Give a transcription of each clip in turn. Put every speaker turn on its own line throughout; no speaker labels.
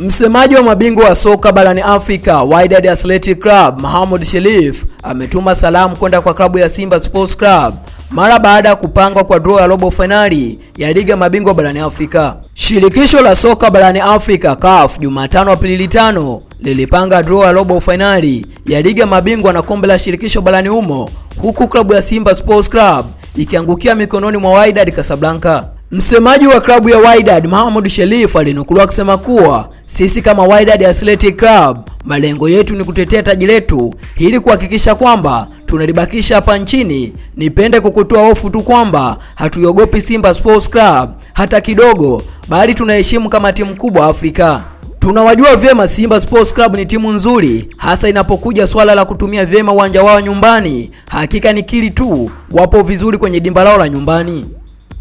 Msemaji wa mabingwa wa soka barani Afrika Wydad Athletic Club Mohamed Shelif ametuma salamu kwenda kwa klabu ya Simba Sports Club mara baada ya kupangwa kwa draw ya robo finali ya liga mabingwa barani Afrika. Shirikisho la soka barani Afrika CAF Jumatano Aprili 5 lilipanga draw ya robo fainali ya liga mabingwa na kombe la shirikisho barani humo, huku klabu ya Simba Sports Club ikiangukia mikononi mwa Wydad Casablanca. Msemaji wa klabu ya Wydad Mohamed Shelif alinukuliwa akisema kuwa sisi kama Wydad Athletic Club malengo yetu ni kutetea taji letu ili kuhakikisha kwamba tunalibakisha hapa nchini. Nipende kukutoa hofu tu kwamba hatuiogopi Simba Sports Club hata kidogo, bali tunaheshimu kama timu kubwa Afrika. Tunawajua vyema Simba Sports Club ni timu nzuri, hasa inapokuja swala la kutumia vyema uwanja wao nyumbani. Hakika ni kili tu, wapo vizuri kwenye dimba lao la nyumbani.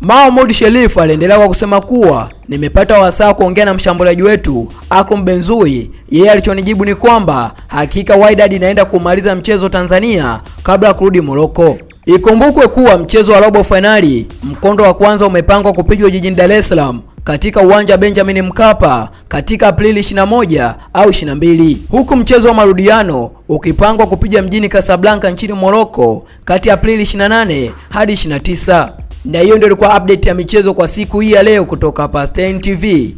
Mahmoud Sherif aliendelea kwa kusema kuwa nimepata wasaa kuongea na mshambuliaji wetu Akram Benzui. Yeye alichonijibu ni kwamba hakika Wydad inaenda kumaliza mchezo Tanzania kabla ya kurudi Morocco. Ikumbukwe kuwa mchezo wa robo finali mkondo wa kwanza umepangwa kupigwa jijini Dar es Salaam katika uwanja Benjamin Mkapa katika Aprili 21 au 22, huku mchezo wa marudiano ukipangwa kupiga mjini Casablanca nchini Morocco kati ya Aprili 28 hadi 29. Na hiyo ndio ilikuwa update ya michezo kwa siku hii ya leo kutoka hapa Stein TV.